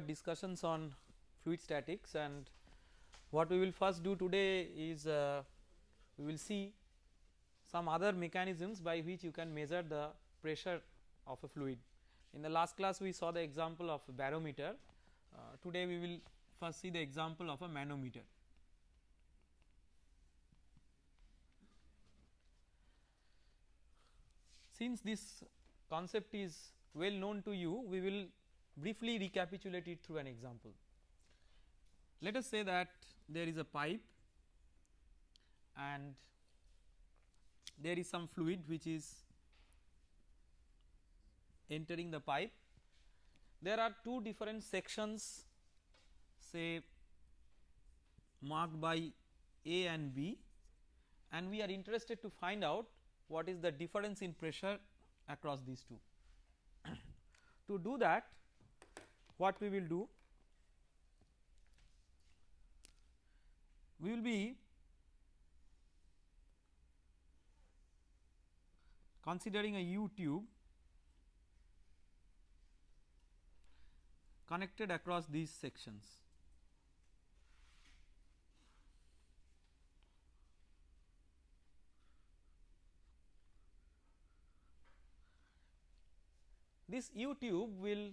our discussions on fluid statics and what we will first do today is uh, we will see some other mechanisms by which you can measure the pressure of a fluid. In the last class we saw the example of a barometer, uh, today we will first see the example of a manometer. Since this concept is well known to you, we will briefly recapitulate it through an example. Let us say that there is a pipe and there is some fluid which is entering the pipe. There are two different sections say marked by A and B and we are interested to find out what is the difference in pressure across these two. to do that what we will do we will be considering a U tube connected across these sections. This U tube will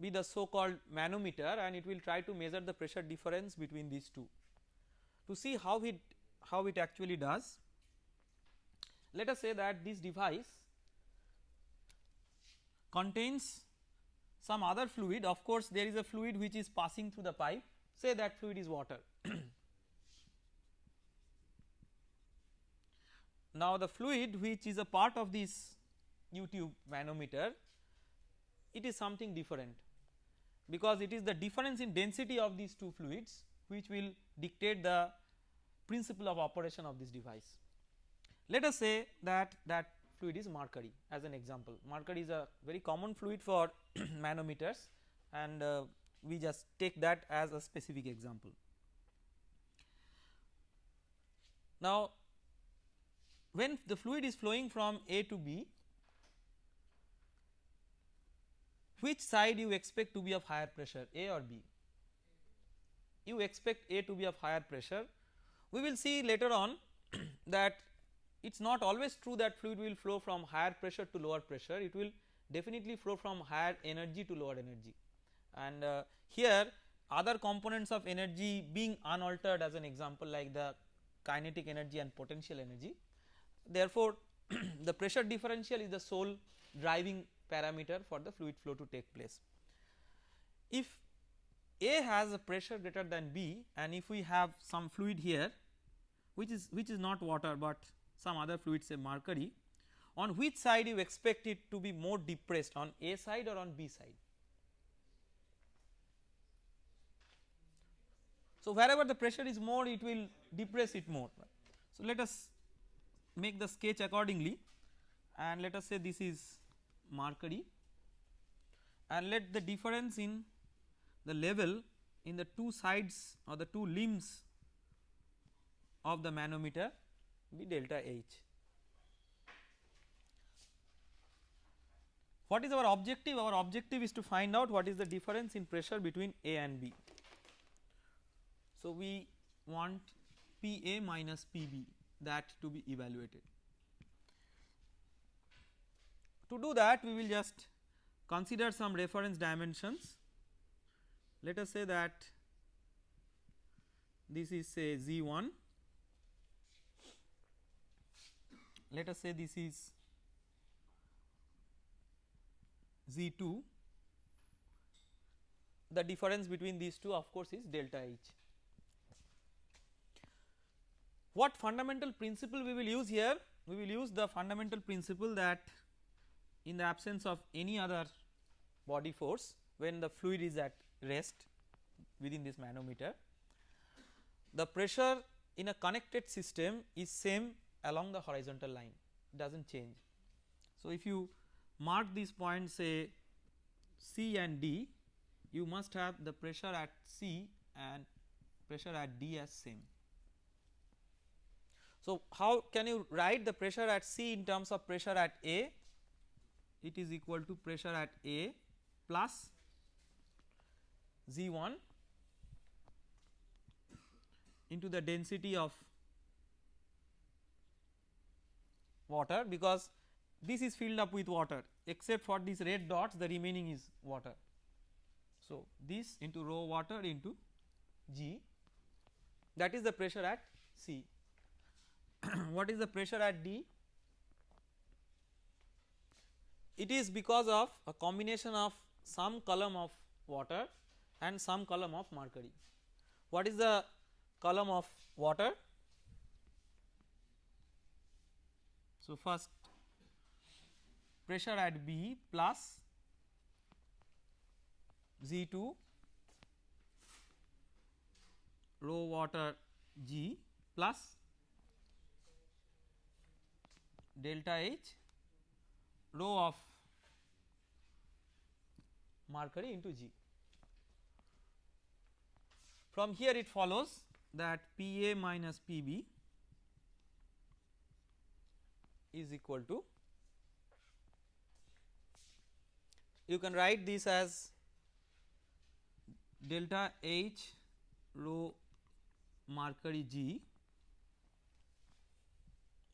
be the so called manometer and it will try to measure the pressure difference between these two. To see how it how it actually does let us say that this device contains some other fluid of course there is a fluid which is passing through the pipe say that fluid is water. now the fluid which is a part of this U tube manometer it is something different because it is the difference in density of these two fluids which will dictate the principle of operation of this device. Let us say that that fluid is mercury as an example. Mercury is a very common fluid for manometers and uh, we just take that as a specific example. Now when the fluid is flowing from A to B which side you expect to be of higher pressure A or B? You expect A to be of higher pressure. We will see later on that it is not always true that fluid will flow from higher pressure to lower pressure it will definitely flow from higher energy to lower energy and uh, here other components of energy being unaltered as an example like the kinetic energy and potential energy. Therefore, the pressure differential is the sole driving parameter for the fluid flow to take place. If A has a pressure greater than B and if we have some fluid here which is which is not water but some other fluid say mercury on which side you expect it to be more depressed on A side or on B side. So, wherever the pressure is more it will depress it more. So, let us make the sketch accordingly and let us say this is mercury and let the difference in the level in the two sides or the two limbs of the manometer be delta H. What is our objective? Our objective is to find out what is the difference in pressure between A and B. So, we want P A minus P B that to be evaluated. To do that we will just consider some reference dimensions. Let us say that this is say Z 1 let us say this is Z2 the difference between these two of course is delta H. What fundamental principle we will use here? We will use the fundamental principle that in the absence of any other body force when the fluid is at rest within this manometer the pressure in a connected system is same along the horizontal line it does not change. So, if you mark these points say C and D you must have the pressure at C and pressure at D as same. So, how can you write the pressure at C in terms of pressure at A? It is equal to pressure at A plus Z1 into the density of water because this is filled up with water except for these red dots the remaining is water. So, this into rho water into G that is the pressure at C. what is the pressure at D? It is because of a combination of some column of water and some column of mercury. What is the column of water? So, first pressure at B plus Z2 rho water G plus delta H rho of mercury into G. From here it follows that Pa minus Pb is equal to you can write this as delta H rho mercury G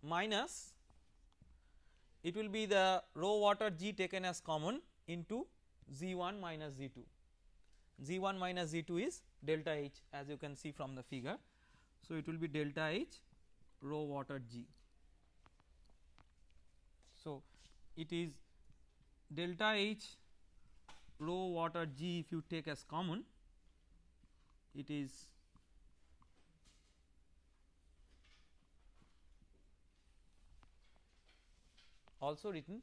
minus it will be the rho water G taken as common into Z1 minus Z2. Z1 minus Z2 is delta H as you can see from the figure. So, it will be delta H rho water G. So, it is delta H rho water G if you take as common it is also written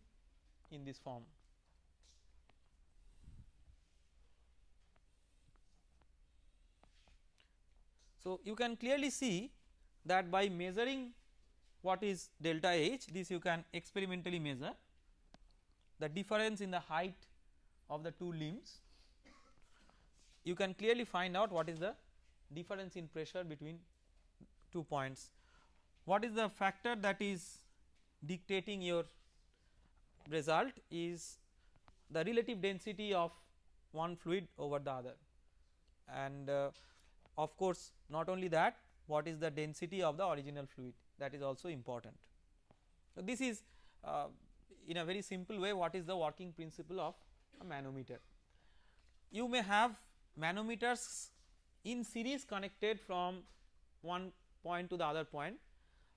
in this form. So, you can clearly see that by measuring what is delta H this you can experimentally measure the difference in the height of the two limbs you can clearly find out what is the difference in pressure between two points. What is the factor that is dictating your result is the relative density of one fluid over the other and uh, of course not only that what is the density of the original fluid that is also important. So, this is uh, in a very simple way what is the working principle of a manometer. You may have manometers in series connected from one point to the other point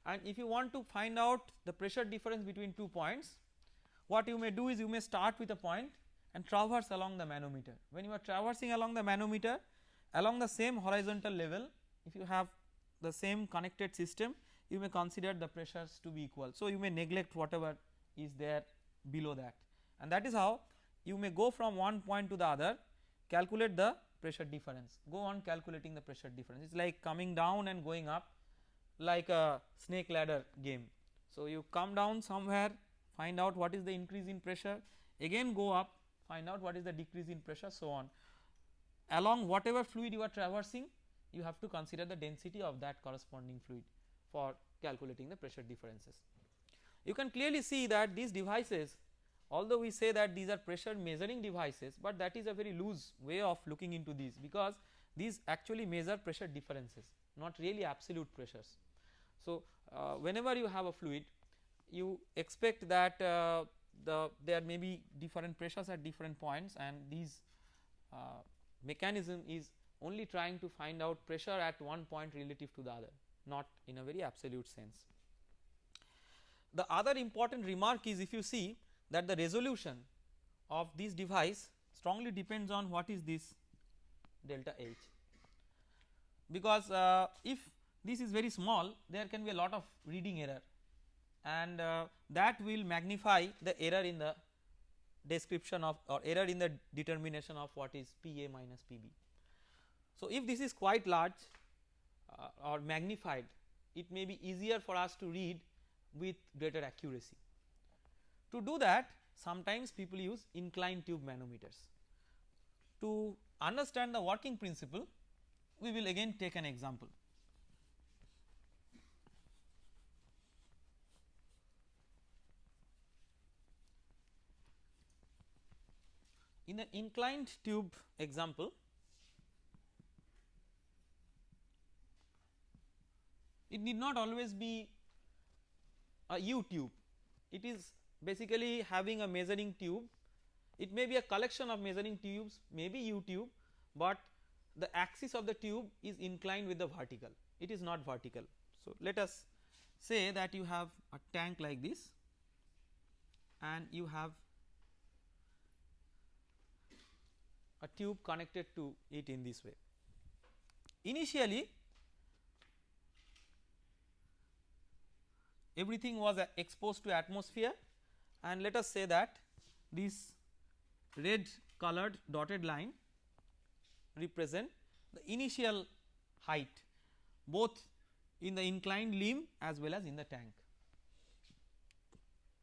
and if you want to find out the pressure difference between two points what you may do is you may start with a point and traverse along the manometer. When you are traversing along the manometer along the same horizontal level if you have the same connected system you may consider the pressures to be equal. So, you may neglect whatever is there below that and that is how you may go from one point to the other calculate the pressure difference go on calculating the pressure difference it is like coming down and going up like a snake ladder game. So, you come down somewhere find out what is the increase in pressure again go up find out what is the decrease in pressure so on along whatever fluid you are traversing you have to consider the density of that corresponding fluid for calculating the pressure differences. You can clearly see that these devices although we say that these are pressure measuring devices, but that is a very loose way of looking into these because these actually measure pressure differences not really absolute pressures. So, uh, whenever you have a fluid you expect that uh, the there may be different pressures at different points and these uh, mechanism is only trying to find out pressure at one point relative to the other not in a very absolute sense. The other important remark is if you see that the resolution of this device strongly depends on what is this delta H because uh, if this is very small there can be a lot of reading error and uh, that will magnify the error in the description of or error in the determination of what is Pa minus Pb. So, if this is quite large uh, or magnified it may be easier for us to read with greater accuracy. To do that sometimes people use inclined tube manometers. To understand the working principle we will again take an example. in an inclined tube example it need not always be a U tube. It is basically having a measuring tube. It may be a collection of measuring tubes maybe U tube but the axis of the tube is inclined with the vertical. It is not vertical. So, let us say that you have a tank like this and you have a tube connected to it in this way. Initially everything was uh, exposed to atmosphere and let us say that this red colored dotted line represent the initial height both in the inclined limb as well as in the tank.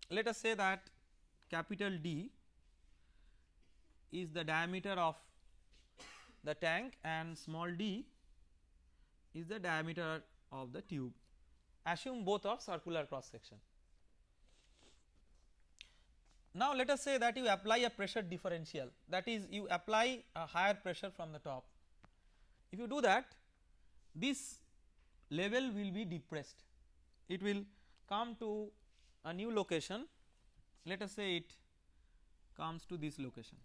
Let us say that capital D is the diameter of the tank and small d is the diameter of the tube assume both of circular cross section. Now let us say that you apply a pressure differential that is you apply a higher pressure from the top. If you do that this level will be depressed it will come to a new location let us say it comes to this location.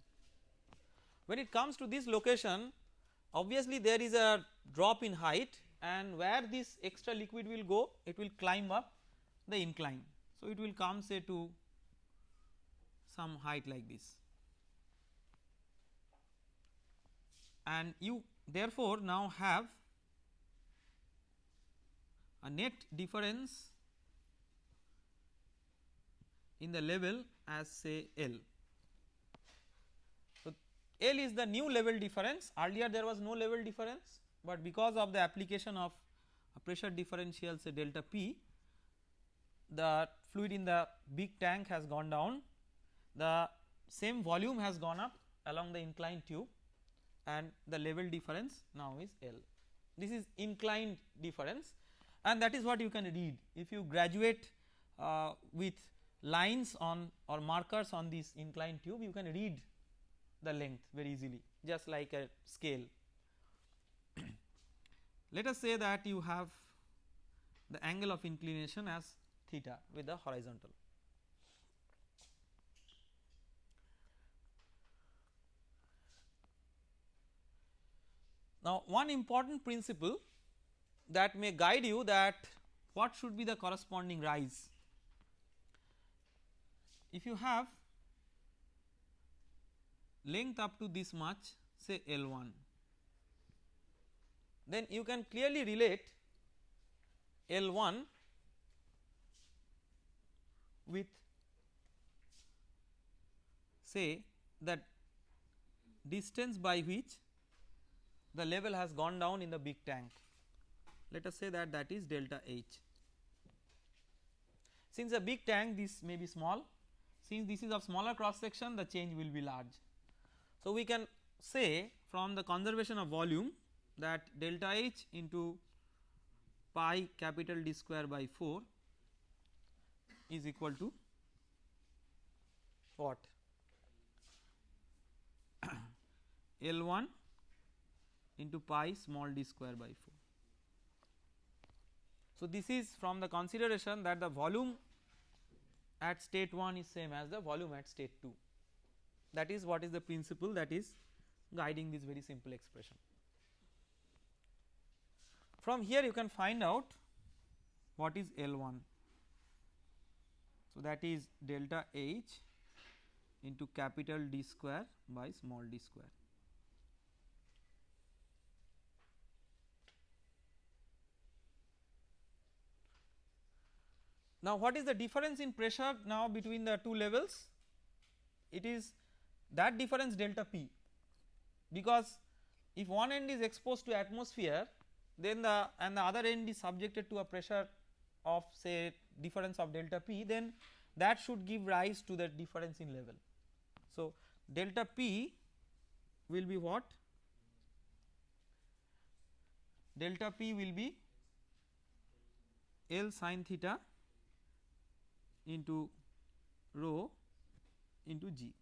When it comes to this location obviously there is a drop in height and where this extra liquid will go it will climb up the incline. So, it will come say to some height like this and you therefore now have a net difference in the level as say L. L is the new level difference. Earlier there was no level difference, but because of the application of a pressure differential say delta P the fluid in the big tank has gone down. The same volume has gone up along the inclined tube and the level difference now is L. This is inclined difference and that is what you can read. If you graduate uh, with lines on or markers on this inclined tube you can read the length very easily just like a scale. Let us say that you have the angle of inclination as theta with the horizontal. Now one important principle that may guide you that what should be the corresponding rise. If you have length up to this much say L1 then you can clearly relate L1 with say that distance by which the level has gone down in the big tank let us say that that is delta H. Since a big tank this may be small since this is of smaller cross section the change will be large. So, we can say from the conservation of volume that delta H into pi capital D square by 4 is equal to what L 1 into pi small d square by 4. So, this is from the consideration that the volume at state 1 is same as the volume at state 2 that is what is the principle that is guiding this very simple expression. From here you can find out what is L1. So, that is delta H into capital D square by small d square. Now, what is the difference in pressure now between the two levels? It is that difference delta P because if one end is exposed to atmosphere then the and the other end is subjected to a pressure of say difference of delta P then that should give rise to the difference in level. So, delta P will be what? Delta P will be L sin theta into rho into g.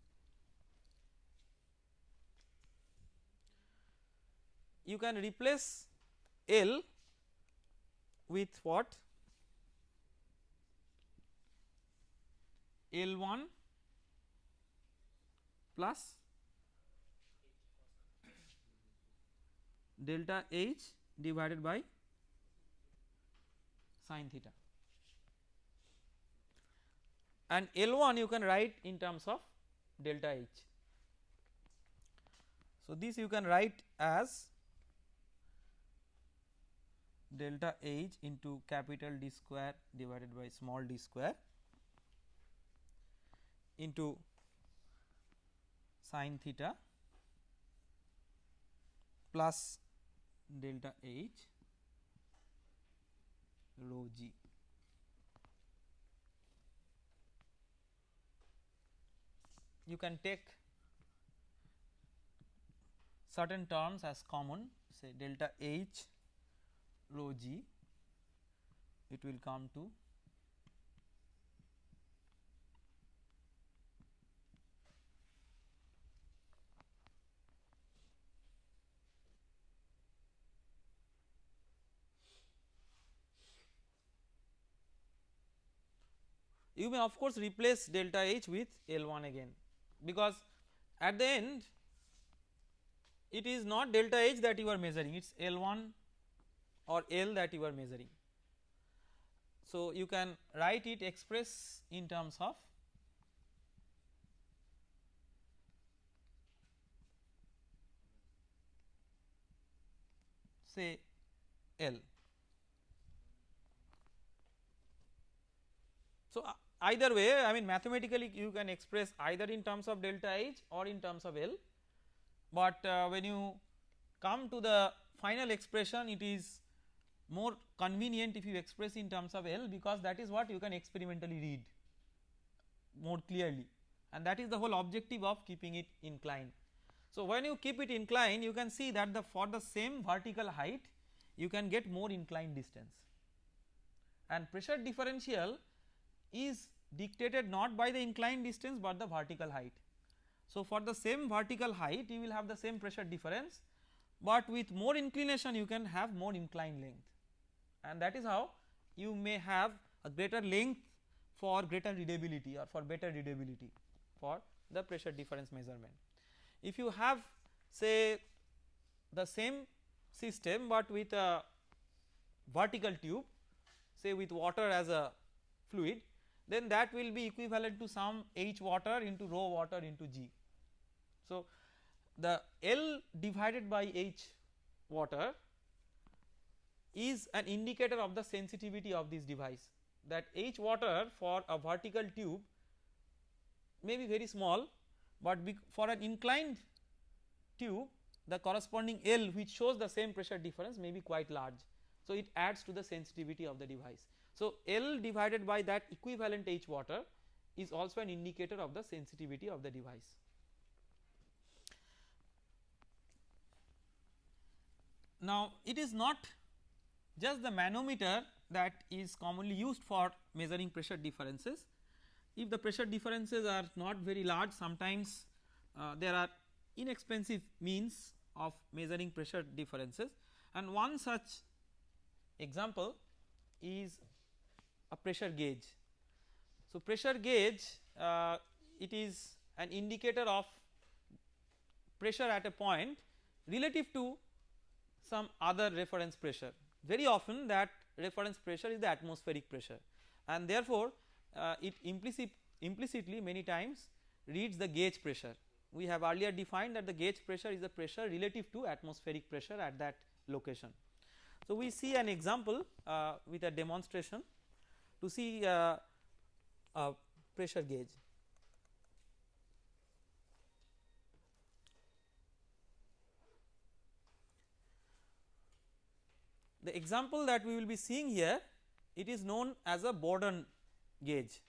You can replace L with what L1 plus delta H divided by sin theta and L1 you can write in terms of delta H. So, this you can write as delta H into capital D square divided by small d square into sin theta plus delta H rho g. You can take certain terms as common say delta H rho g it will come to you may of course replace delta H with L1 again because at the end it is not delta H that you are measuring it is L1 or L that you are measuring. So, you can write it express in terms of say L. So, uh, either way I mean mathematically you can express either in terms of delta H or in terms of L, but uh, when you come to the final expression it is more convenient if you express in terms of L because that is what you can experimentally read more clearly and that is the whole objective of keeping it inclined. So, when you keep it inclined you can see that the for the same vertical height you can get more inclined distance and pressure differential is dictated not by the inclined distance but the vertical height. So, for the same vertical height you will have the same pressure difference, but with more inclination you can have more inclined length and that is how you may have a greater length for greater readability or for better readability for the pressure difference measurement. If you have say the same system, but with a vertical tube say with water as a fluid then that will be equivalent to some H water into rho water into G. So, the L divided by H water is an indicator of the sensitivity of this device that H water for a vertical tube may be very small, but for an inclined tube the corresponding L which shows the same pressure difference may be quite large. So, it adds to the sensitivity of the device. So, L divided by that equivalent H water is also an indicator of the sensitivity of the device. Now, it is not just the manometer that is commonly used for measuring pressure differences. If the pressure differences are not very large sometimes uh, there are inexpensive means of measuring pressure differences and one such example is a pressure gauge. So, pressure gauge uh, it is an indicator of pressure at a point relative to some other reference pressure. Very often that reference pressure is the atmospheric pressure and therefore, uh, it implicit implicitly many times reads the gauge pressure. We have earlier defined that the gauge pressure is the pressure relative to atmospheric pressure at that location. So, we see an example uh, with a demonstration to see uh, a pressure gauge. The example that we will be seeing here it is known as a Bourdon gauge.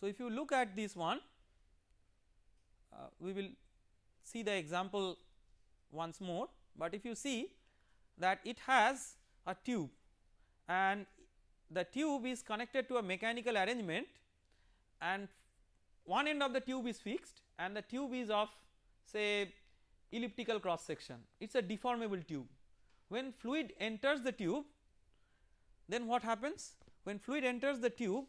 So, if you look at this one uh, we will see the example once more, but if you see that it has a tube and the tube is connected to a mechanical arrangement and one end of the tube is fixed and the tube is of say elliptical cross section it is a deformable tube. When fluid enters the tube then what happens when fluid enters the tube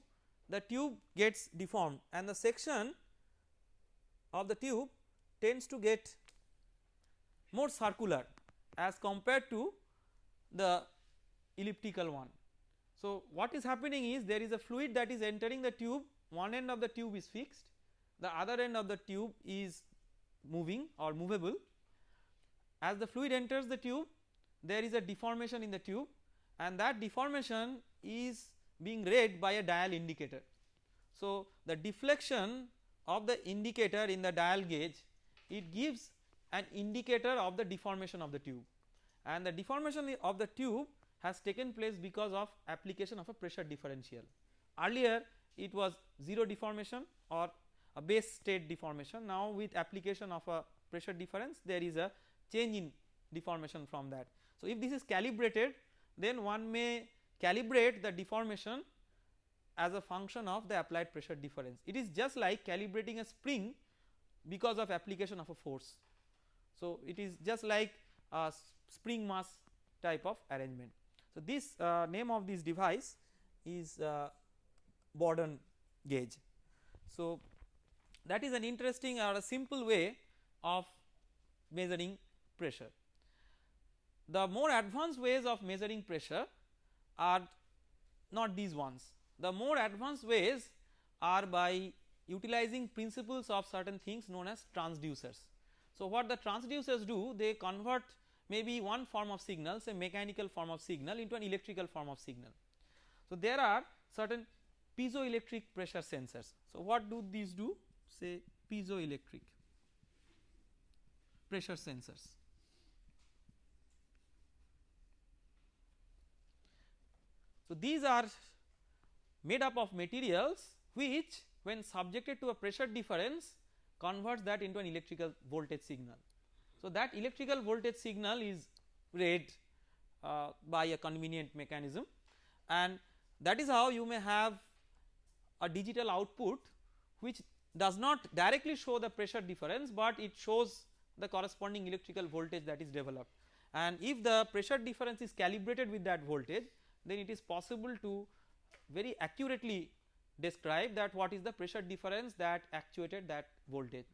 the tube gets deformed and the section of the tube tends to get more circular as compared to the elliptical one. So, what is happening is there is a fluid that is entering the tube one end of the tube is fixed the other end of the tube is moving or movable as the fluid enters the tube there is a deformation in the tube and that deformation is being read by a dial indicator. So, the deflection of the indicator in the dial gauge it gives an indicator of the deformation of the tube and the deformation of the tube has taken place because of application of a pressure differential. Earlier it was 0 deformation or a base state deformation now with application of a pressure difference there is a change in deformation from that. So, if this is calibrated then one may calibrate the deformation as a function of the applied pressure difference it is just like calibrating a spring because of application of a force. So, it is just like a spring mass type of arrangement. So, this uh, name of this device is uh, Bourdon gauge. So, that is an interesting or a simple way of measuring pressure. The more advanced ways of measuring pressure are not these ones. The more advanced ways are by utilizing principles of certain things known as transducers. So, what the transducers do they convert maybe one form of signal say mechanical form of signal into an electrical form of signal. So, there are certain piezoelectric pressure sensors. So, what do these do say piezoelectric pressure sensors. So, these are made up of materials which when subjected to a pressure difference converts that into an electrical voltage signal. So, that electrical voltage signal is read uh, by a convenient mechanism and that is how you may have a digital output which does not directly show the pressure difference, but it shows the corresponding electrical voltage that is developed and if the pressure difference is calibrated with that voltage then it is possible to very accurately describe that what is the pressure difference that actuated that voltage.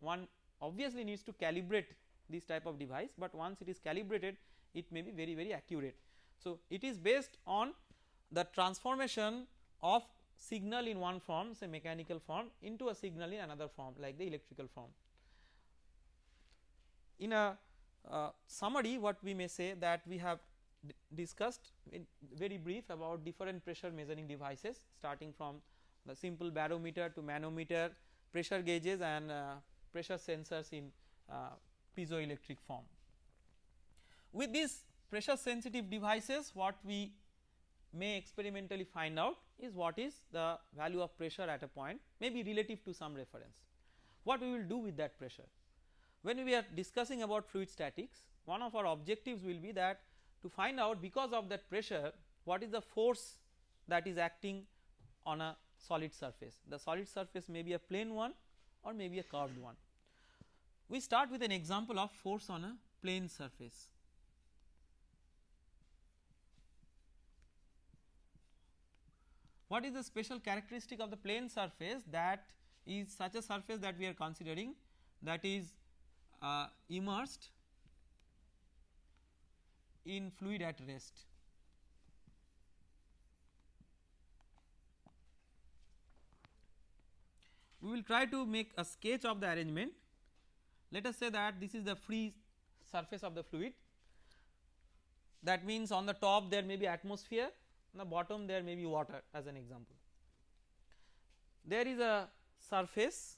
One obviously needs to calibrate this type of device, but once it is calibrated it may be very very accurate. So, it is based on the transformation of signal in one form say mechanical form into a signal in another form like the electrical form. In a uh, summary what we may say that we have discussed in very brief about different pressure measuring devices starting from the simple barometer to manometer pressure gauges and uh, pressure sensors in uh, piezoelectric form. With these pressure sensitive devices what we may experimentally find out is what is the value of pressure at a point may be relative to some reference. What we will do with that pressure? When we are discussing about fluid statics one of our objectives will be that to find out because of that pressure what is the force that is acting on a solid surface. The solid surface may be a plane one or may be a curved one. We start with an example of force on a plane surface. What is the special characteristic of the plane surface that is such a surface that we are considering that is uh, immersed in fluid at rest. We will try to make a sketch of the arrangement. Let us say that this is the free surface of the fluid that means on the top there may be atmosphere on the bottom there may be water as an example. There is a surface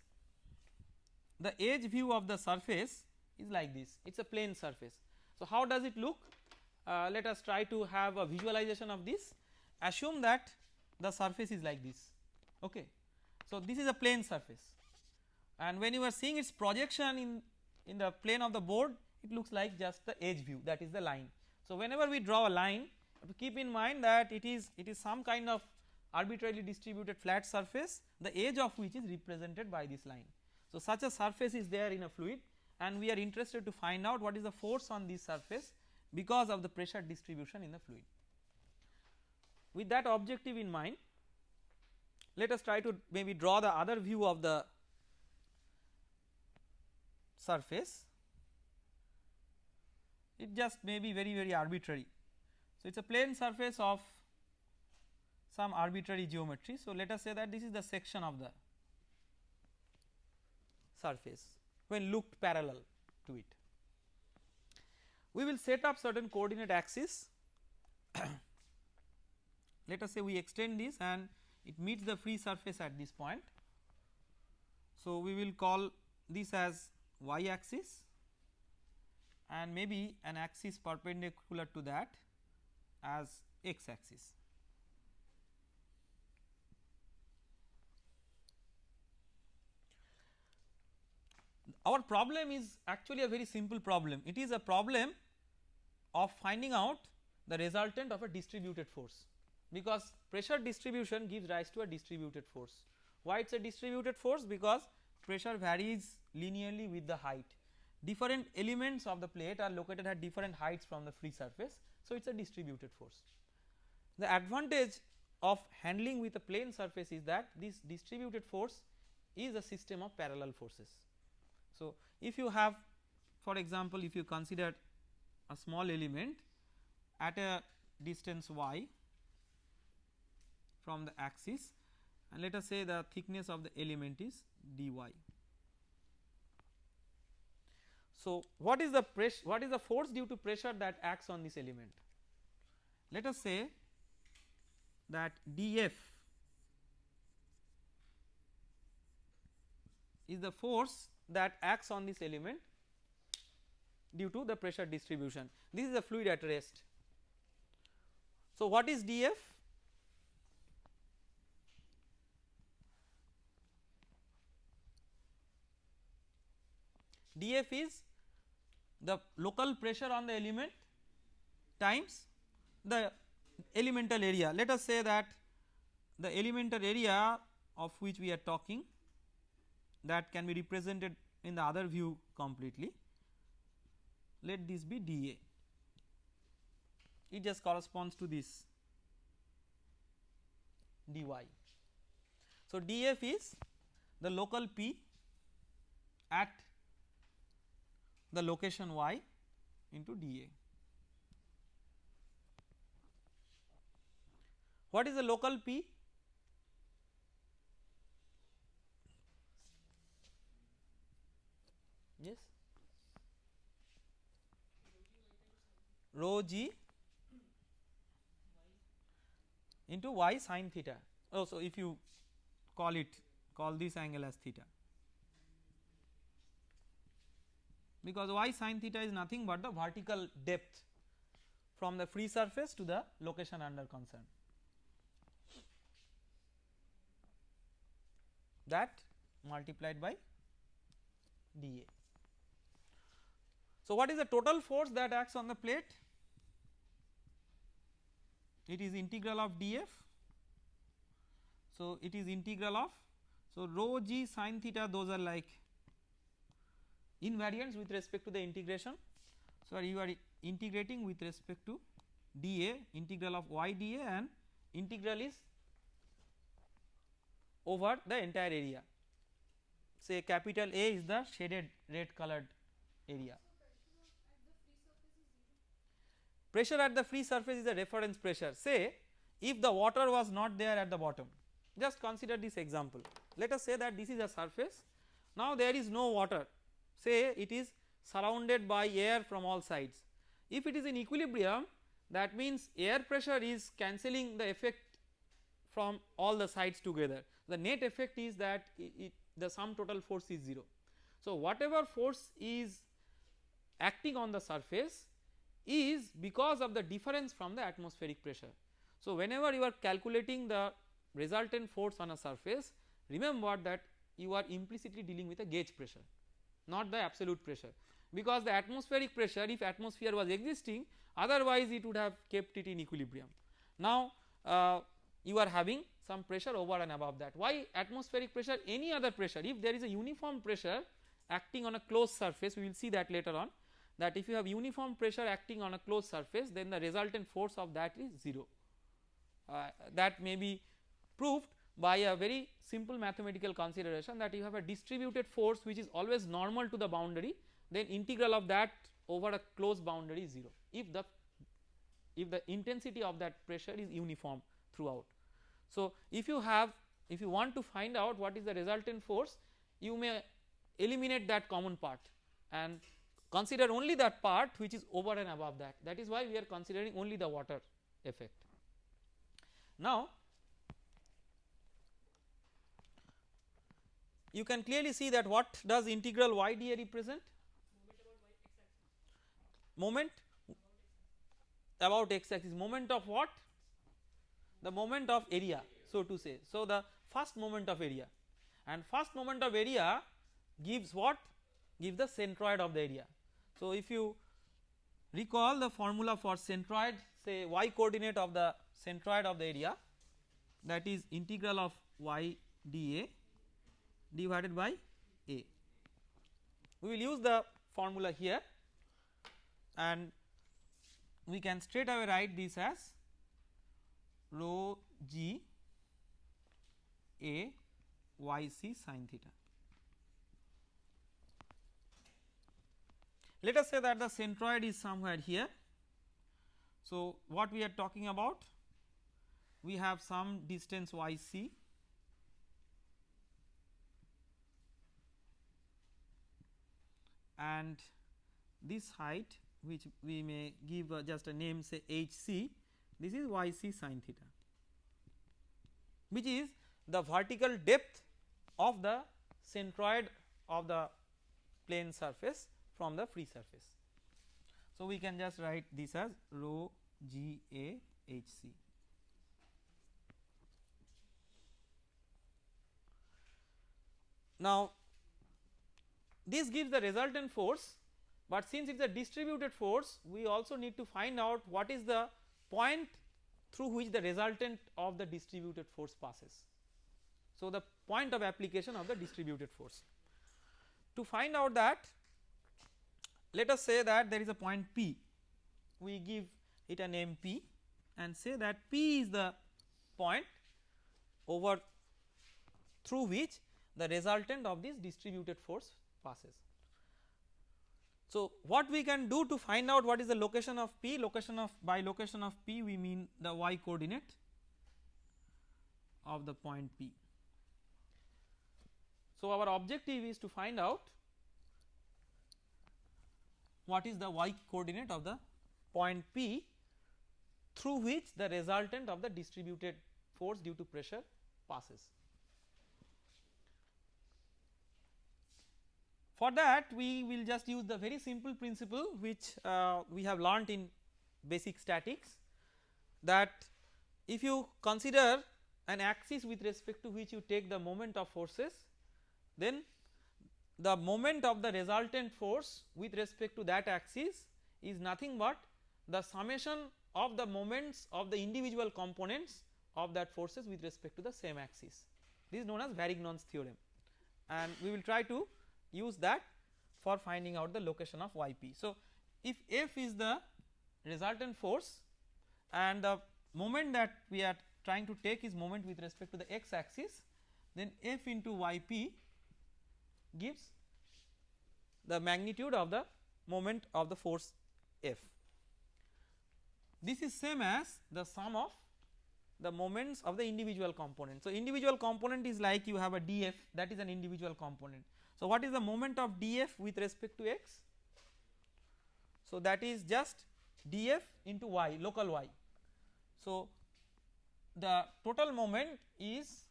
the edge view of the surface is like this it is a plane surface. So, how does it look Uh, let us try to have a visualization of this assume that the surface is like this okay. So, this is a plane surface and when you are seeing its projection in in the plane of the board it looks like just the edge view that is the line. So, whenever we draw a line keep in mind that it is it is some kind of arbitrarily distributed flat surface the edge of which is represented by this line. So, such a surface is there in a fluid and we are interested to find out what is the force on this surface because of the pressure distribution in the fluid. with that objective in mind let us try to maybe draw the other view of the surface it just may be very very arbitrary. So, it is a plane surface of some arbitrary geometry. So, let us say that this is the section of the surface when looked parallel to it. We will set up certain coordinate axis let us say we extend this and it meets the free surface at this point. So, we will call this as y axis and maybe an axis perpendicular to that as x axis. Our problem is actually a very simple problem, it is a problem of finding out the resultant of a distributed force because pressure distribution gives rise to a distributed force. Why it is a distributed force? Because pressure varies linearly with the height. Different elements of the plate are located at different heights from the free surface. So, it is a distributed force. The advantage of handling with a plane surface is that this distributed force is a system of parallel forces. So, if you have for example, if you consider a small element at a distance y from the axis and let us say the thickness of the element is dy. So, what is the pressure what is the force due to pressure that acts on this element? Let us say that dF is the force that acts on this element due to the pressure distribution. This is a fluid at rest. So, what is dF? dF is the local pressure on the element times the elemental area. Let us say that the elemental area of which we are talking that can be represented in the other view completely. Let this be dA, it just corresponds to this dy. So, dF is the local P at the location y into dA. What is the local P? Yes, rho g into y sin theta. Oh, so if you call it call this angle as theta. because y sin theta is nothing but the vertical depth from the free surface to the location under concern that multiplied by dA. So, what is the total force that acts on the plate? It is integral of dF. So, it is integral of so rho g sin theta those are like invariants with respect to the integration. So, you are integrating with respect to dA integral of y dA and integral is over the entire area say capital A is the shaded red colored area. Pressure at the free surface is a reference pressure. Say if the water was not there at the bottom just consider this example. Let us say that this is a surface. Now there is no water. Say it is surrounded by air from all sides. If it is in equilibrium that means air pressure is cancelling the effect from all the sides together. The net effect is that it, it, the sum total force is 0. So, whatever force is acting on the surface is because of the difference from the atmospheric pressure. So, whenever you are calculating the resultant force on a surface remember that you are implicitly dealing with a gauge pressure not the absolute pressure. Because the atmospheric pressure if atmosphere was existing otherwise it would have kept it in equilibrium. Now uh, you are having some pressure over and above that. Why atmospheric pressure? Any other pressure. If there is a uniform pressure acting on a closed surface we will see that later on that if you have uniform pressure acting on a closed surface then the resultant force of that is 0 uh, that may be proved by a very simple mathematical consideration that you have a distributed force which is always normal to the boundary then integral of that over a closed boundary is 0 if the if the intensity of that pressure is uniform throughout. So, if you have if you want to find out what is the resultant force you may eliminate that common part and consider only that part which is over and above that. That is why we are considering only the water effect. Now you can clearly see that what does integral y d a represent moment. About x axis. Moment of what? The moment of area so to say. So the first moment of area. And first moment of area gives what? Gives the centroid of the area so if you recall the formula for centroid say y coordinate of the centroid of the area that is integral of y dA divided by A. We will use the formula here and we can straight away write this as rho g a y c sin theta. Let us say that the centroid is somewhere here. So, what we are talking about? We have some distance y c and this height which we may give uh, just a name say h c this is y c sin theta which is the vertical depth of the centroid of the plane surface from the free surface. So, we can just write this as rho g a h c. Now, this gives the resultant force, but since it is a distributed force we also need to find out what is the point through which the resultant of the distributed force passes. So, the point of application of the distributed force. To find out that let us say that there is a point P we give it a name P and say that P is the point over through which the resultant of this distributed force passes. So, what we can do to find out what is the location of P location of by location of P we mean the y coordinate of the point P. So, our objective is to find out what is the y coordinate of the point P through which the resultant of the distributed force due to pressure passes. For that we will just use the very simple principle which uh, we have learnt in basic statics that if you consider an axis with respect to which you take the moment of forces then the moment of the resultant force with respect to that axis is nothing but the summation of the moments of the individual components of that forces with respect to the same axis. This is known as Varignon's theorem and we will try to use that for finding out the location of yp. So, if F is the resultant force and the moment that we are trying to take is moment with respect to the x axis then F into yp gives the magnitude of the moment of the force F. This is same as the sum of the moments of the individual component. So, individual component is like you have a df that is an individual component so, what is the moment of df with respect to x? So, that is just df into y local y. So, the total moment is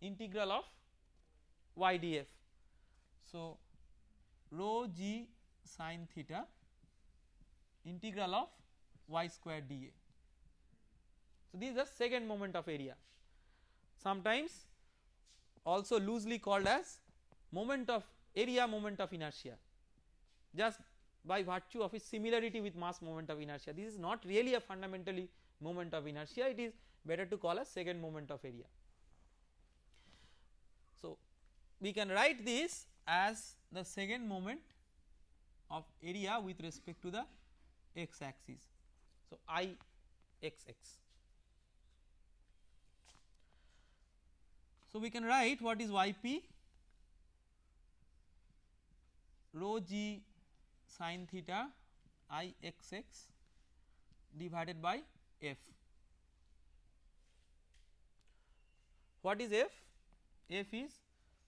integral of y d f. So, rho g sin theta integral of y square dA. So, this is the second moment of area. Sometimes also loosely called as moment of area moment of inertia just by virtue of its similarity with mass moment of inertia this is not really a fundamentally moment of inertia it is better to call a second moment of area. So, we can write this as the second moment of area with respect to the x axis. So, I x x. So, we can write what is y p rho g sin theta i x x divided by f. What is f? f is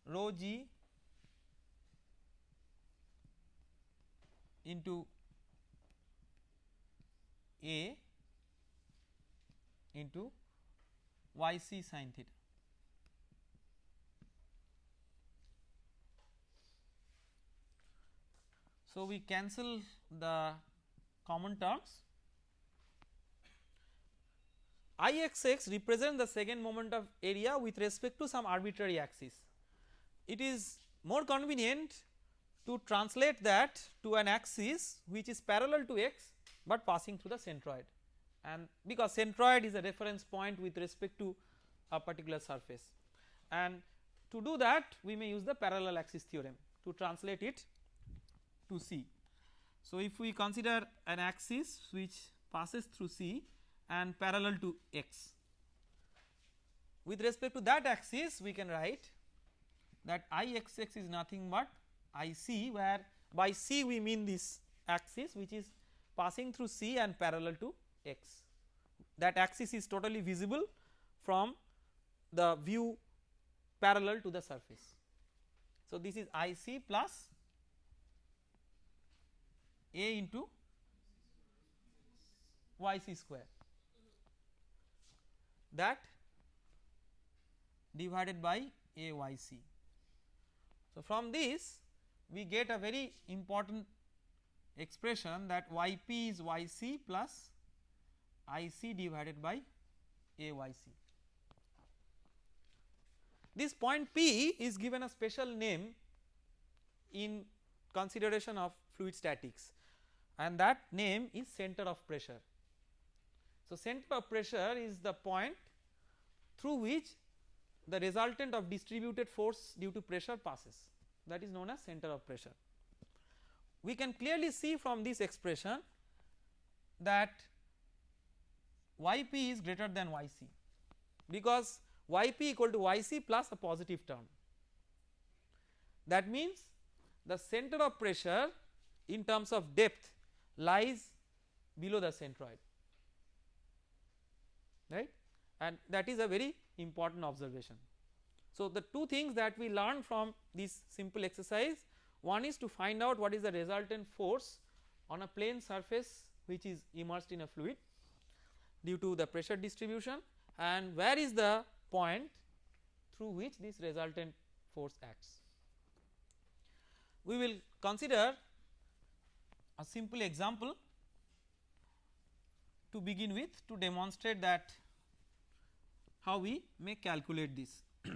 rho g into a into y c sin theta. So, we cancel the common terms Ixx represents the second moment of area with respect to some arbitrary axis. It is more convenient to translate that to an axis which is parallel to x but passing through the centroid and because centroid is a reference point with respect to a particular surface and to do that we may use the parallel axis theorem to translate it to C. So, if we consider an axis which passes through C and parallel to x. With respect to that axis we can write that I x x is nothing but I c where by c we mean this axis which is passing through c and parallel to x that axis is totally visible from the view parallel to the surface. So, this is I c plus a into y c square that divided by a y c. So, from this we get a very important expression that y p is y c plus I c divided by a y c. This point P is given a special name in consideration of fluid statics and that name is center of pressure. So, center of pressure is the point through which the resultant of distributed force due to pressure passes that is known as center of pressure. We can clearly see from this expression that yp is greater than yc because yp equal to yc plus a positive term. That means the center of pressure in terms of depth lies below the centroid right and that is a very important observation. So, the two things that we learn from this simple exercise one is to find out what is the resultant force on a plane surface which is immersed in a fluid due to the pressure distribution and where is the point through which this resultant force acts. We will consider a simple example to begin with to demonstrate that how we may calculate this.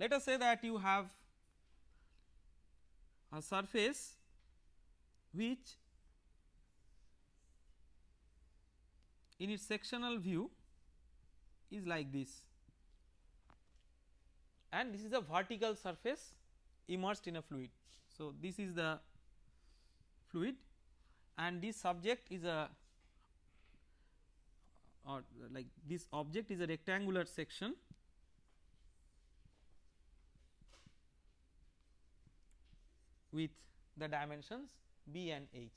Let us say that you have a surface which in its sectional view is like this and this is a vertical surface immersed in a fluid. So, this is the fluid and this subject is a or like this object is a rectangular section with the dimensions b and h.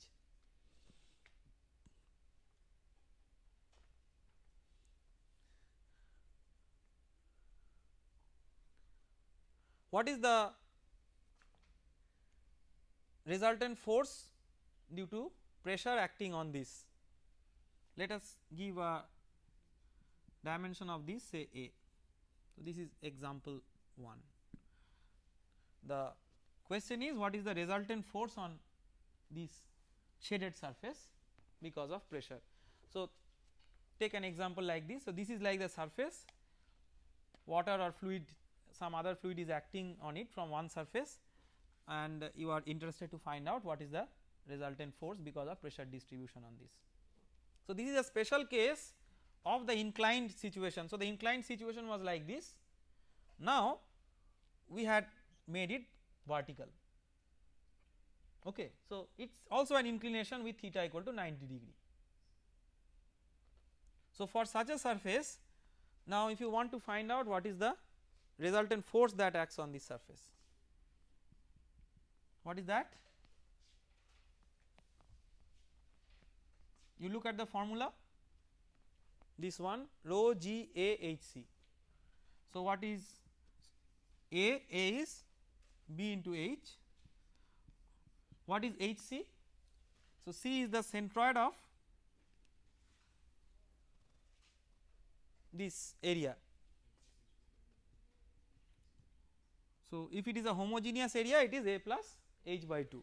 What is the resultant force due to pressure acting on this? Let us give a dimension of this say A. So, this is example 1. The question is what is the resultant force on this shaded surface because of pressure. So, take an example like this. So, this is like the surface water or fluid some other fluid is acting on it from one surface and you are interested to find out what is the resultant force because of pressure distribution on this. So, this is a special case of the inclined situation. So, the inclined situation was like this. Now, we had made it vertical. Okay. So, it is also an inclination with theta equal to 90 degree. So, for such a surface now if you want to find out what is the resultant force that acts on this surface what is that you look at the formula this one rho g a h c. So, what is a a is b into h what is h c so c is the centroid of this area. So, if it is a homogeneous area it is A plus h by 2.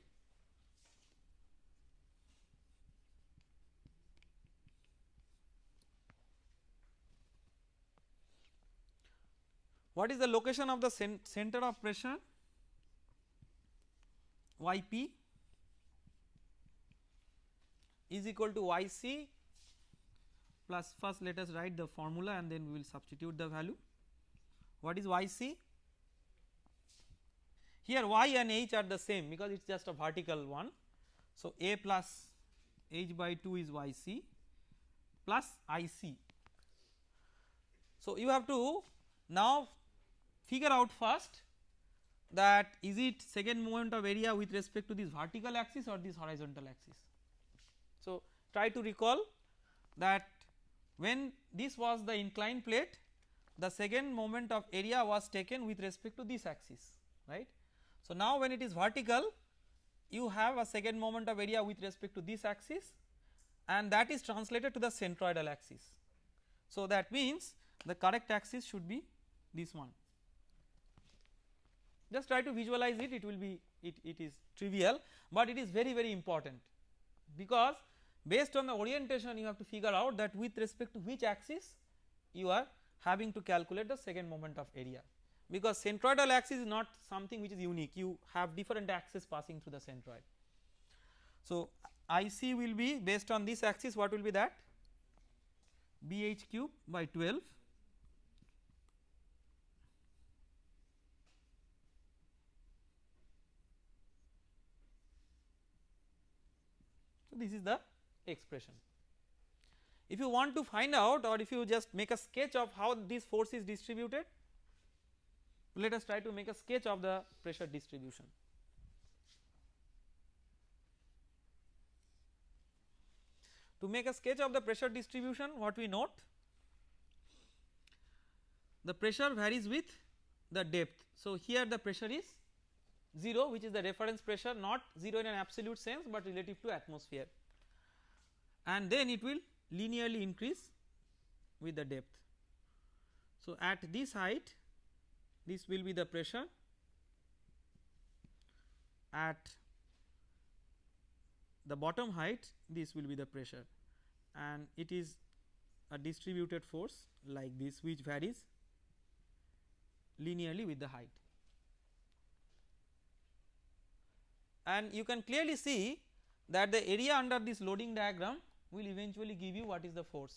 What is the location of the center of pressure Yp is equal to Yc plus first let us write the formula and then we will substitute the value. What is Yc? Here y and h are the same because it is just a vertical one. So, a plus h by 2 is Yc plus Ic. So, you have to now figure out first that is it second moment of area with respect to this vertical axis or this horizontal axis. So, try to recall that when this was the inclined plate the second moment of area was taken with respect to this axis right. So, now when it is vertical you have a second moment of area with respect to this axis and that is translated to the centroidal axis. So, that means the correct axis should be this one just try to visualize it it will be it, it is trivial but it is very very important. Because based on the orientation you have to figure out that with respect to which axis you are having to calculate the second moment of area. Because centroidal axis is not something which is unique. You have different axes passing through the centroid. So, IC will be based on this axis what will be that? BH cube by 12 this is the expression. If you want to find out or if you just make a sketch of how this force is distributed, let us try to make a sketch of the pressure distribution. To make a sketch of the pressure distribution what we note the pressure varies with the depth. So, here the pressure is 0 which is the reference pressure not 0 in an absolute sense, but relative to atmosphere and then it will linearly increase with the depth. So, at this height this will be the pressure at the bottom height this will be the pressure and it is a distributed force like this which varies linearly with the height. And you can clearly see that the area under this loading diagram will eventually give you what is the force.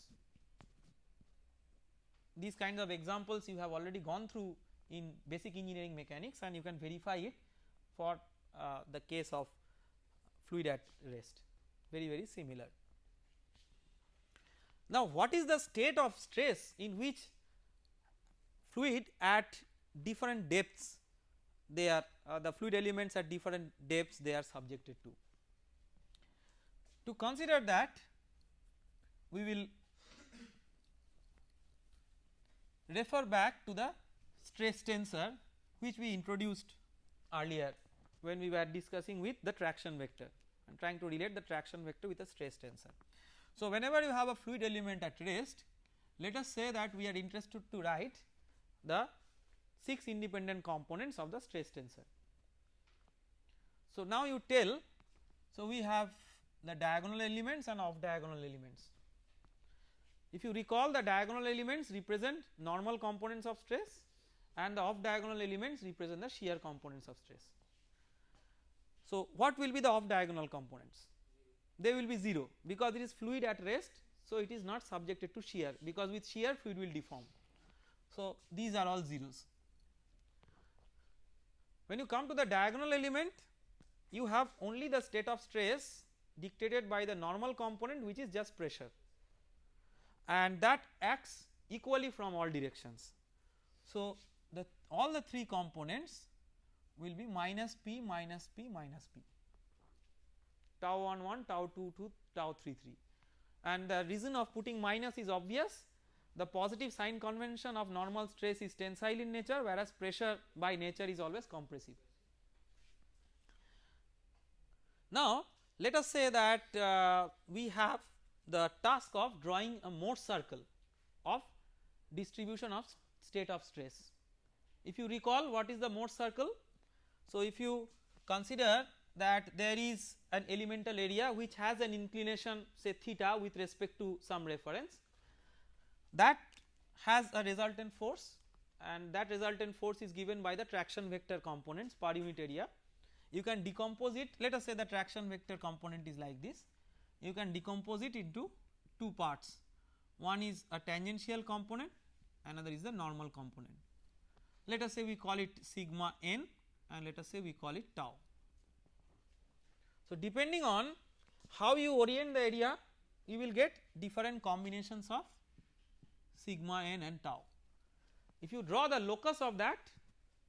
These kinds of examples you have already gone through in basic engineering mechanics and you can verify it for uh, the case of fluid at rest very very similar. Now what is the state of stress in which fluid at different depths they are uh, the fluid elements at different depths they are subjected to. To consider that we will refer back to the stress tensor which we introduced earlier when we were discussing with the traction vector and trying to relate the traction vector with the stress tensor. So, whenever you have a fluid element at rest let us say that we are interested to write the 6 independent components of the stress tensor. So, now you tell so we have the diagonal elements and off diagonal elements if you recall the diagonal elements represent normal components of stress and the off diagonal elements represent the shear components of stress. So, what will be the off diagonal components? They will be 0 because it is fluid at rest. So, it is not subjected to shear because with shear fluid will deform. So, these are all zeros. When you come to the diagonal element you have only the state of stress dictated by the normal component which is just pressure and that acts equally from all directions. So, the all the three components will be minus p minus p minus p tau 1 1 tau 2 2 tau 3 3 and the reason of putting minus is obvious the positive sign convention of normal stress is tensile in nature whereas pressure by nature is always compressive. Now let us say that uh, we have the task of drawing a Mohr's circle of distribution of state of stress. If you recall what is the Mohr's circle? So if you consider that there is an elemental area which has an inclination say theta with respect to some reference that has a resultant force and that resultant force is given by the traction vector components per unit area. You can decompose it let us say the traction vector component is like this you can decompose it into two parts one is a tangential component another is the normal component. Let us say we call it sigma n and let us say we call it tau. So, depending on how you orient the area you will get different combinations of sigma n and tau. If you draw the locus of that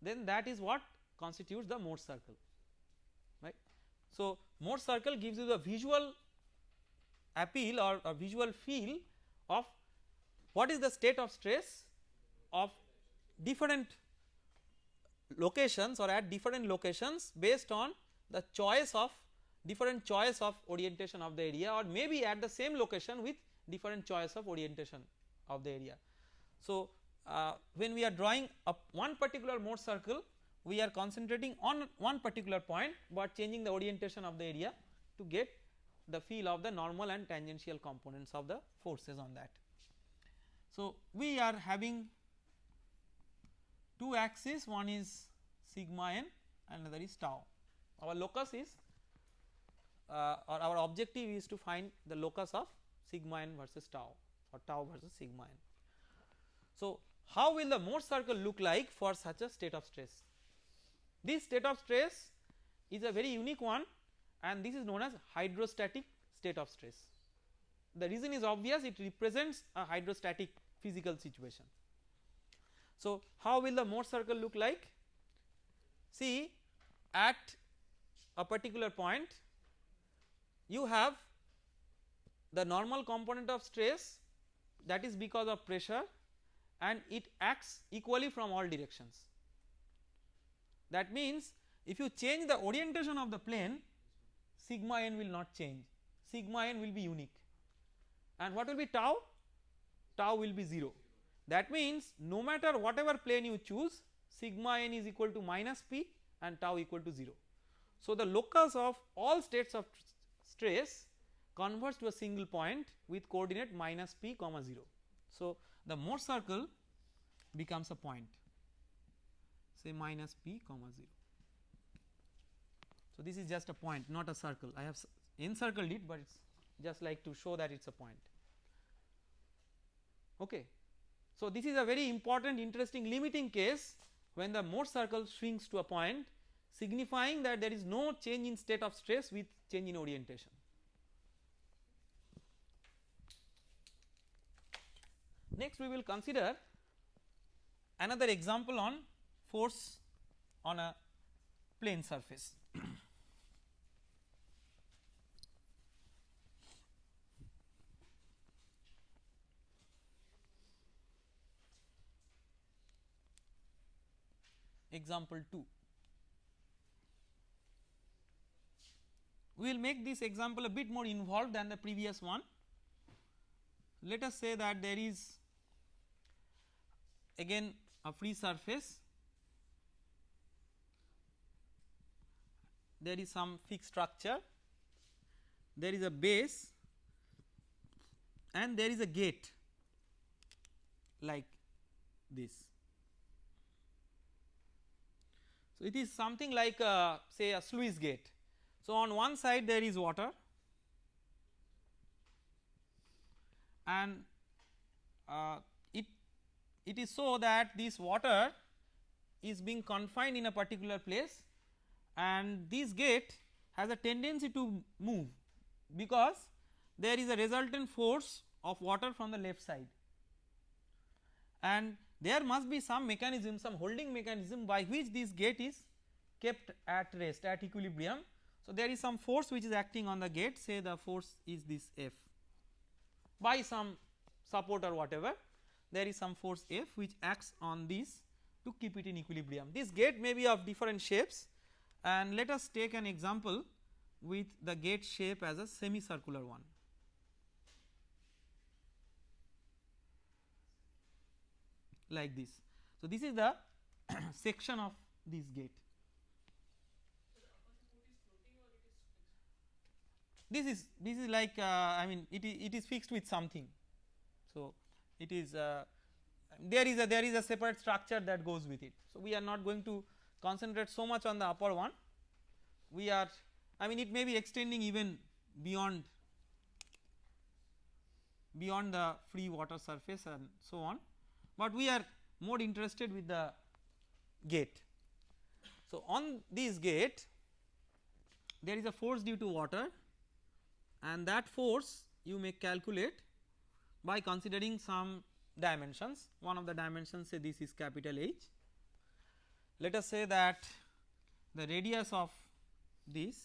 then that is what constitutes the Mohr's circle. So, Mohr's circle gives you the visual appeal or a visual feel of what is the state of stress of different locations or at different locations based on the choice of different choice of orientation of the area or maybe at the same location with different choice of orientation of the area. So, uh, when we are drawing up one particular Mohr's circle we are concentrating on one particular point but changing the orientation of the area to get the feel of the normal and tangential components of the forces on that. So, we are having two axes one is sigma n another is tau. Our locus is uh, or our objective is to find the locus of sigma n versus tau or tau versus sigma n. So, how will the Mohr's circle look like for such a state of stress? This state of stress is a very unique one and this is known as hydrostatic state of stress. The reason is obvious it represents a hydrostatic physical situation. So, how will the Mohr's circle look like? See at a particular point you have the normal component of stress that is because of pressure and it acts equally from all directions. That means if you change the orientation of the plane sigma n will not change. Sigma n will be unique. And what will be tau? Tau will be 0 that means no matter whatever plane you choose sigma n is equal to minus p and tau equal to 0. So the locus of all states of stress converts to a single point with coordinate minus p comma 0. So, the Mohr's circle becomes a point say minus p comma 0. So, this is just a point not a circle I have encircled it, but it is just like to show that it is a point. Okay. So, this is a very important interesting limiting case when the Mohr's circle swings to a point signifying that there is no change in state of stress with change in orientation. Next we will consider another example on force on a plane surface. Example 2. We will make this example a bit more involved than the previous one. Let us say that there is again a free surface, there is some fixed structure, there is a base. And there is a gate. Like this. So, it is something like a, say a sluice gate. So, on one side there is water. And uh, it it is so that this water is being confined in a particular place and this gate has a tendency to move because there is a resultant force of water from the left side and there must be some mechanism some holding mechanism by which this gate is kept at rest at equilibrium. So, there is some force which is acting on the gate say the force is this F by some support or whatever there is some force F which acts on this to keep it in equilibrium. This gate may be of different shapes and let us take an example with the gate shape as a semicircular one. like this. So, this is the section of this gate. This is this is like uh, I mean it is it is fixed with something. So, it is uh, there is a there is a separate structure that goes with it. So, we are not going to concentrate so much on the upper one we are I mean it may be extending even beyond beyond the free water surface and so on, but we are more interested with the gate. So, on this gate there is a force due to water and that force you may calculate by considering some dimensions one of the dimensions say this is capital H. Let us say that the radius of this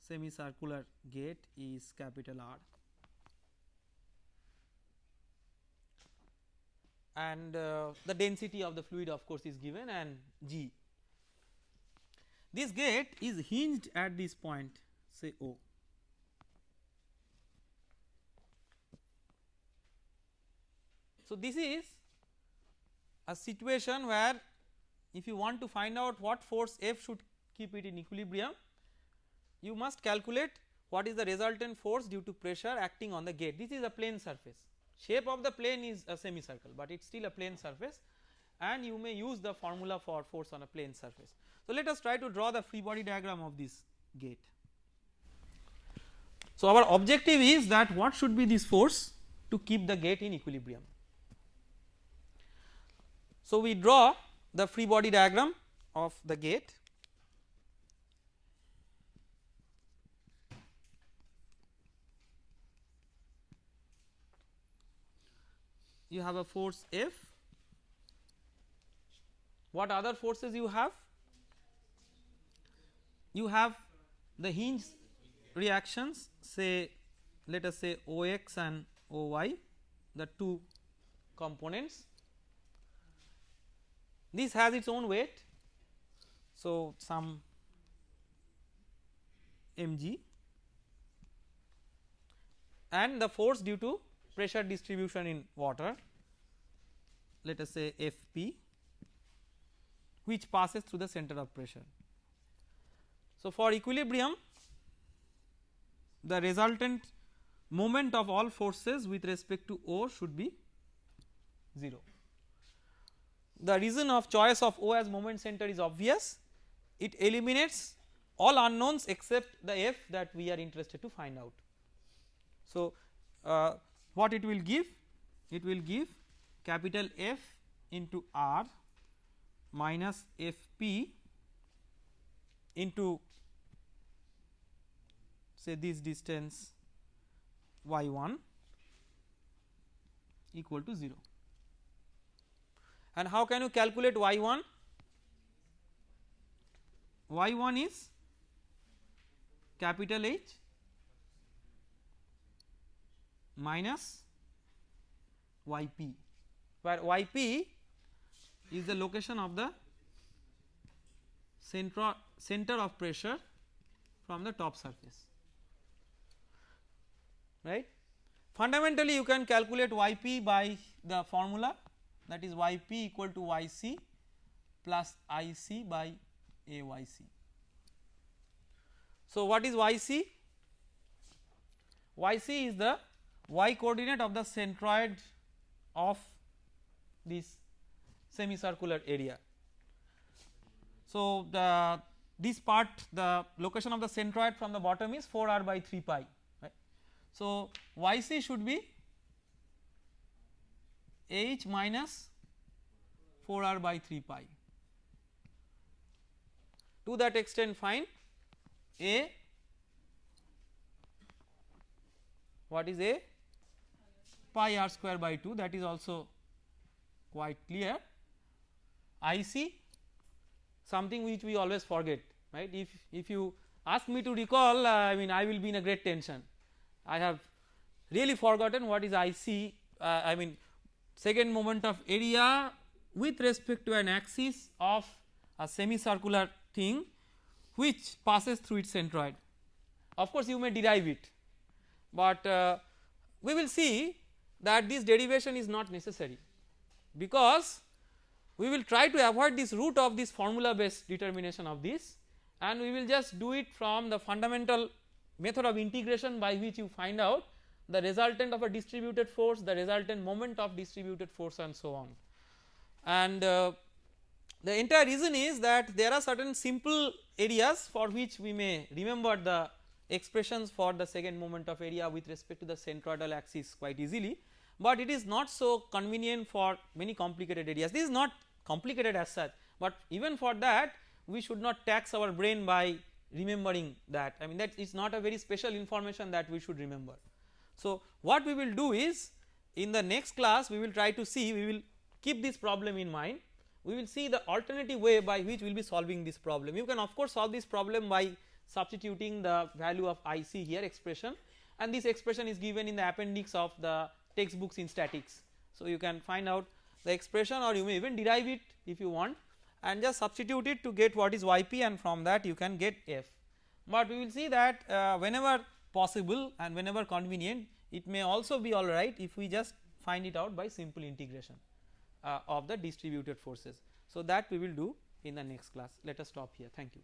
semicircular gate is capital R and uh, the density of the fluid of course is given and G. This gate is hinged at this point say O. So, this is a situation where if you want to find out what force F should keep it in equilibrium you must calculate what is the resultant force due to pressure acting on the gate this is a plane surface shape of the plane is a semicircle but it is still a plane surface and you may use the formula for force on a plane surface. So, let us try to draw the free body diagram of this gate. So, our objective is that what should be this force to keep the gate in equilibrium. So, we draw the free body diagram of the gate you have a force F. What other forces you have? You have the hinge reactions say let us say OX and OY the two components. This has its own weight. So, some mg and the force due to pressure distribution in water let us say Fp which passes through the center of pressure. So, for equilibrium the resultant moment of all forces with respect to O should be 0. The reason of choice of O as moment center is obvious it eliminates all unknowns except the F that we are interested to find out. So, uh, what it will give? It will give capital F into R minus Fp into say this distance y1 equal to 0. And how can you calculate y1? y1 is capital H minus yp where yp is the location of the center, center of pressure from the top surface right. Fundamentally you can calculate yp by the formula that is yp equal to yc plus ic by ayc. So, what is yc? yc is the y coordinate of the centroid of this semicircular area. So, the this part the location of the centroid from the bottom is 4 r by 3 pi right. So, yc should be h minus 4 r by 3 pi. To that extent find a. What is a? Pi r square by 2 that is also quite clear. I c something which we always forget right? If if you ask me to recall uh, I mean I will be in a great tension. I have really forgotten what is I c uh, I mean second moment of area with respect to an axis of a semicircular thing which passes through its centroid. Of course, you may derive it, but uh, we will see that this derivation is not necessary because we will try to avoid this root of this formula based determination of this and we will just do it from the fundamental method of integration by which you find out the resultant of a distributed force, the resultant moment of distributed force and so on. And uh, the entire reason is that there are certain simple areas for which we may remember the expressions for the second moment of area with respect to the centroidal axis quite easily, but it is not so convenient for many complicated areas. This is not complicated as such, but even for that we should not tax our brain by remembering that I mean that is not a very special information that we should remember. So, what we will do is in the next class we will try to see we will keep this problem in mind we will see the alternative way by which we will be solving this problem. You can of course solve this problem by substituting the value of IC here expression and this expression is given in the appendix of the textbooks in statics. So, you can find out the expression or you may even derive it if you want and just substitute it to get what is yp and from that you can get f. But we will see that uh, whenever possible and whenever convenient it may also be alright if we just find it out by simple integration uh, of the distributed forces. So, that we will do in the next class let us stop here thank you.